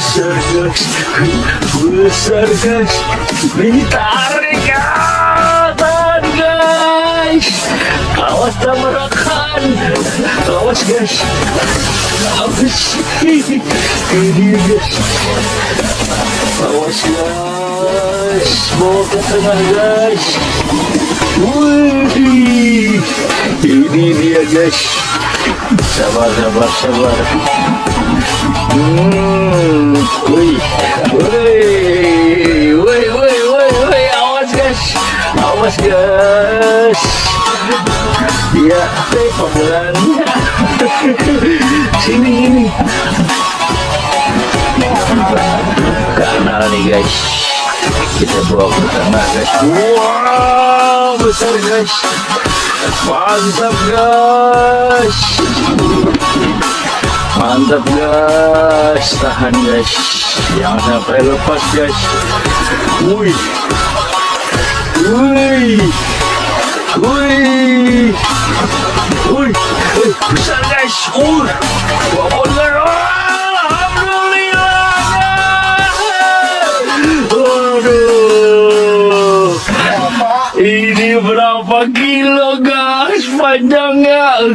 besar guys besar guys ini tarik ya tahan guys awas tabrakan awas guys awas ini guys awas guys bawa ke tengah guys Wih, ini dia guys sabar sabar sabar Hmm, wih, wih, wih, wih, wih, wih, awas guys, awas guys. Ya, eh, pelan. Sini, sini. Kanal nih guys. Kita bawa ke tengah guys. Wow, besar guys. Mantap guys. Mantap guys, tahan guys, jangan sampai lepas guys. Wih, wih, wih, wih, besar guys. Guys. Alhamdulillah. Waduh. Ini berapa kilo guys panjangnya?